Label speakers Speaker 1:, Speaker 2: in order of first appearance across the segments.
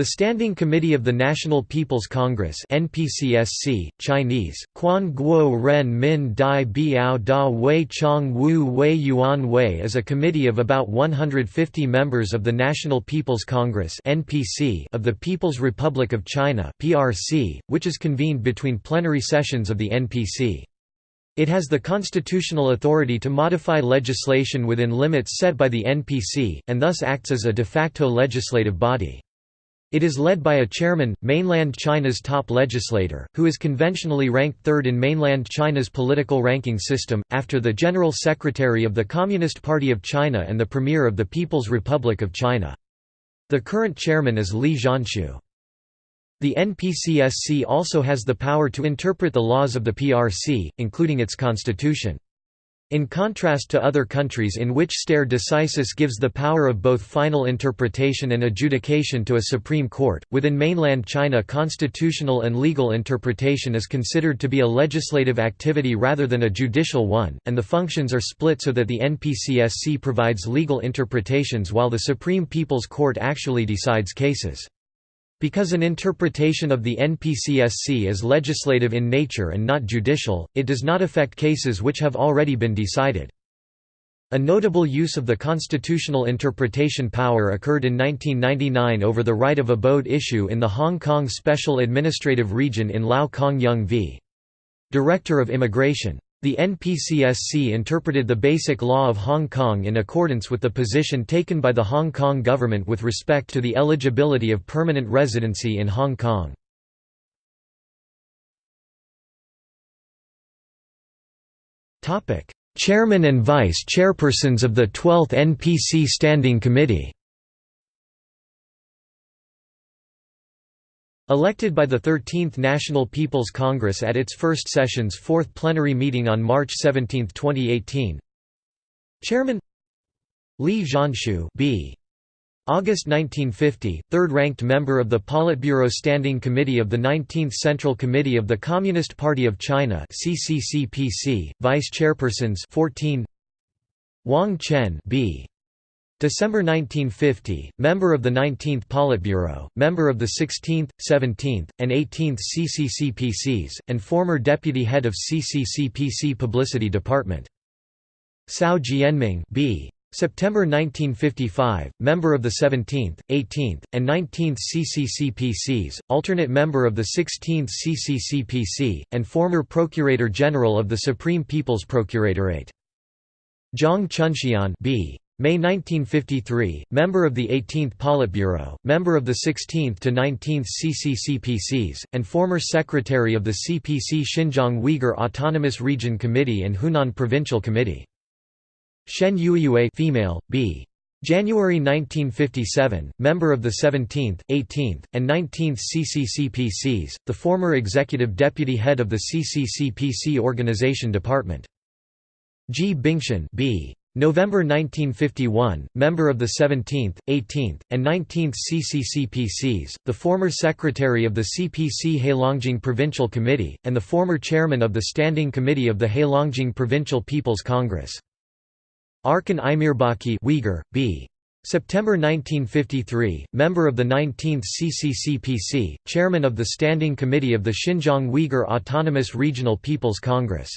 Speaker 1: The Standing Committee of the National People's Congress NPCSC, Chinese, Quan Guo Ren Min Dai Biao Da Wei Chong Wu Wei Yuan Wei is a committee of about 150 members of the National People's Congress NPC of the People's Republic of China PRC, which is convened between plenary sessions of the NPC. It has the constitutional authority to modify legislation within limits set by the NPC, and thus acts as a de facto legislative body. It is led by a chairman, mainland China's top legislator, who is conventionally ranked third in mainland China's political ranking system, after the General Secretary of the Communist Party of China and the Premier of the People's Republic of China. The current chairman is Li Zhanshu. The NPCSC also has the power to interpret the laws of the PRC, including its constitution. In contrast to other countries in which stare decisis gives the power of both final interpretation and adjudication to a Supreme Court, within mainland China constitutional and legal interpretation is considered to be a legislative activity rather than a judicial one, and the functions are split so that the NPCSC provides legal interpretations while the Supreme People's Court actually decides cases. Because an interpretation of the NPCSC is legislative in nature and not judicial, it does not affect cases which have already been decided. A notable use of the constitutional interpretation power occurred in 1999 over the right of abode issue in the Hong Kong Special Administrative Region in Lau Kong Yung v. Director of Immigration. The NPCSC interpreted the Basic Law of Hong Kong in accordance with the position taken by the Hong Kong government with respect to the eligibility of permanent residency in Hong Kong. Chairman and Vice Chairpersons of the 12th NPC Standing Committee Elected by the 13th National People's Congress at its first session's fourth plenary meeting on March 17, 2018 Chairman Li Zhanshu B. August 1950, third-ranked member of the Politburo Standing Committee of the 19th Central Committee of the Communist Party of China CCCPC, Vice Chairpersons 14 Wang Chen B. December 1950, member of the 19th Politburo, member of the 16th, 17th, and 18th CCCPCs, and former deputy head of CCCPC Publicity Department. Cao Jianming B. September 1955, member of the 17th, 18th, and 19th CCCPCs, alternate member of the 16th CCCPC, and former Procurator General of the Supreme People's Procuratorate. Zhang Chunxian B. May 1953, member of the 18th Politburo, member of the 16th to 19th CCCPCs, and former secretary of the CPC Xinjiang Uyghur Autonomous Region Committee and Hunan Provincial Committee. Shen Yuyue female, B. January 1957, member of the 17th, 18th, and 19th CCCPCs, the former executive deputy head of the CCCPC Organization Department. Ji Bingxuan B. November 1951, member of the 17th, 18th, and 19th CCCPCs, the former secretary of the CPC Heilongjiang Provincial Committee, and the former chairman of the Standing Committee of the Heilongjiang Provincial People's Congress. Arken Imirbaki Uyghur, B. September 1953, member of the 19th CCCPC, chairman of the Standing Committee of the Xinjiang Uyghur Autonomous Regional People's Congress.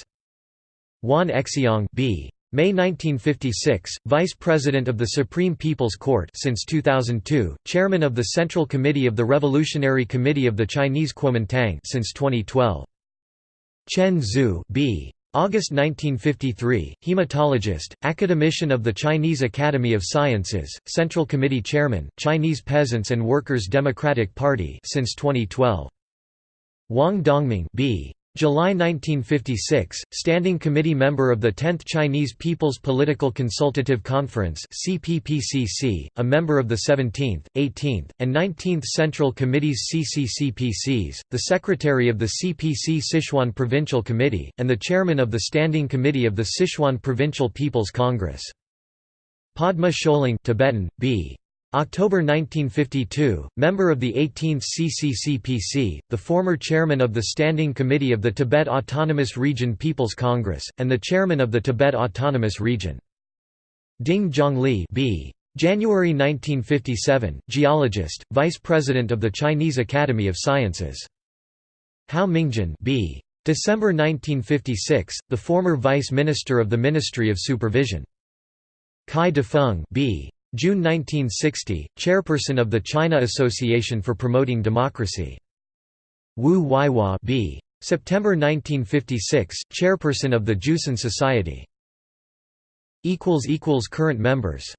Speaker 1: Wan Exiang B. May 1956, Vice President of the Supreme People's Court since 2002, Chairman of the Central Committee of the Revolutionary Committee of the Chinese Kuomintang since 2012. Chen Zhu B. August 1953, hematologist, academician of the Chinese Academy of Sciences, Central Committee Chairman, Chinese Peasants and Workers' Democratic Party since 2012. Wang Dongming B. July 1956, Standing Committee member of the 10th Chinese People's Political Consultative Conference CPPCC, a member of the 17th, 18th, and 19th Central Committees CCCPCs, the Secretary of the CPC Sichuan Provincial Committee, and the Chairman of the Standing Committee of the Sichuan Provincial People's Congress. Padma Choling Tibetan, B. October 1952, member of the 18th CCCPC, the former chairman of the Standing Committee of the Tibet Autonomous Region People's Congress, and the chairman of the Tibet Autonomous Region. Ding Zhongli B. January 1957, geologist, vice president of the Chinese Academy of Sciences. Hao Mingjin B. December 1956, the former vice minister of the Ministry of Supervision. Cai Dafeng B. June 1960, chairperson of the China Association for Promoting Democracy. Wu Weihua B. September 1956, chairperson of the Jiusan Society. Current members